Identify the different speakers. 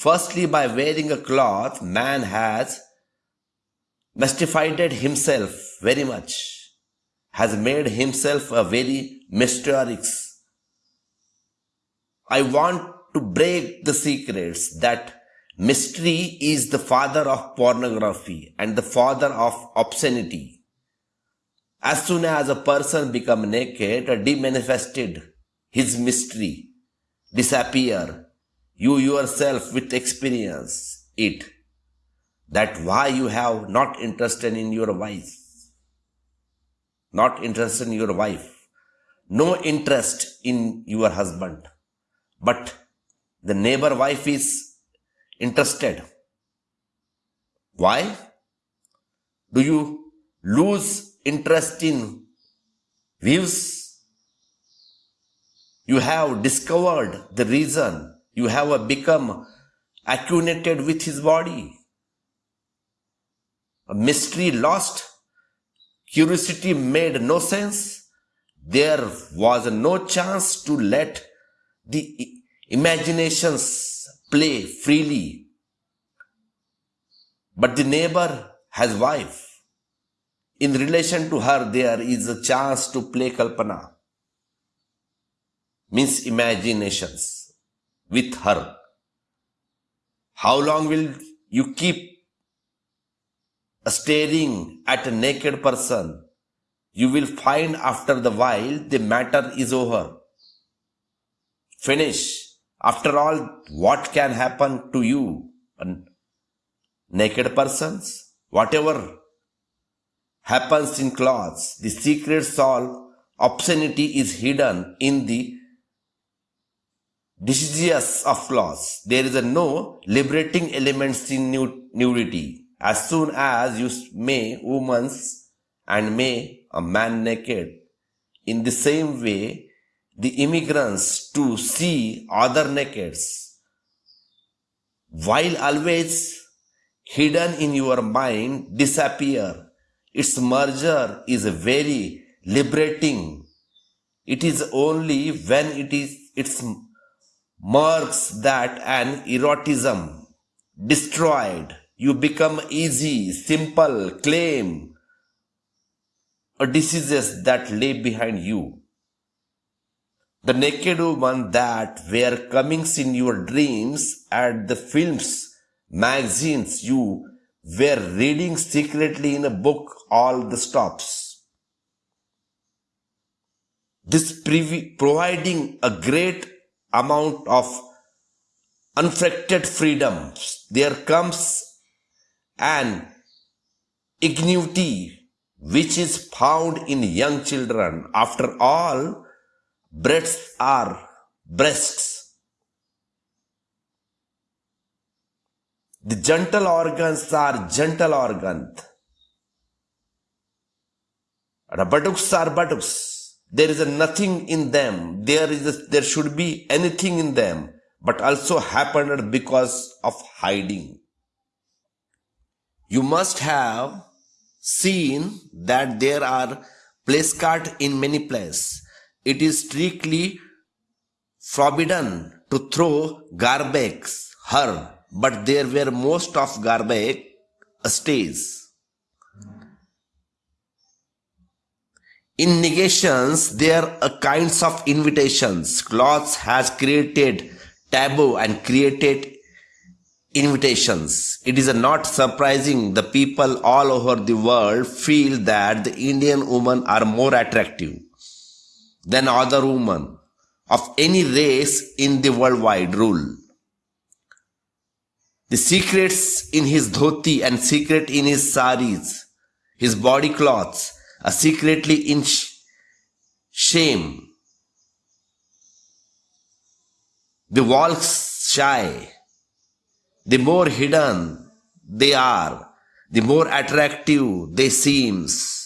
Speaker 1: Firstly, by wearing a cloth, man has mystified himself very much, has made himself a very mysterious. I want to break the secrets that mystery is the father of pornography and the father of obscenity. As soon as a person become naked, demanifested his mystery, disappear, you yourself with experience it. That why you have not interested in your wife. Not interested in your wife. No interest in your husband. But the neighbor wife is interested. Why? Do you lose interest in views? You have discovered the reason. You have become acquainted with his body. A mystery lost. Curiosity made no sense. There was no chance to let the imaginations play freely. But the neighbor has wife. In relation to her, there is a chance to play kalpana. Means imaginations with her. How long will you keep staring at a naked person? You will find after the while the matter is over. Finish after all, what can happen to you? And Naked persons? Whatever happens in clothes, the secret soul obscenity is hidden in the decisions of clothes. There is a no liberating elements in nudity. As soon as you may woman's and may a man naked. In the same way, the immigrants to see other nakeds, while always hidden in your mind disappear. Its merger is very liberating. It is only when it is its marks that an erotism destroyed. You become easy, simple, claim a diseases that lay behind you. The naked woman that were comings in your dreams at the films, magazines you were reading secretly in a book all the stops. This providing a great amount of unfracted freedom. There comes an ingenuity which is found in young children. After all, breasts are breasts. The gentle organs are gentle organs. The buttocks are buttocks. There is a nothing in them. There is a, there should be anything in them, but also happened because of hiding. You must have seen that there are place card in many places it is strictly forbidden to throw garbage her, but there were most of garbage uh, stays. In negations, there are kinds of invitations. Clothes has created taboo and created invitations. It is not surprising the people all over the world feel that the Indian women are more attractive than other women of any race in the worldwide rule. The secrets in his dhoti and secret in his saris, his body cloths, are secretly in sh- shame. The walks shy. The more hidden they are, the more attractive they seems.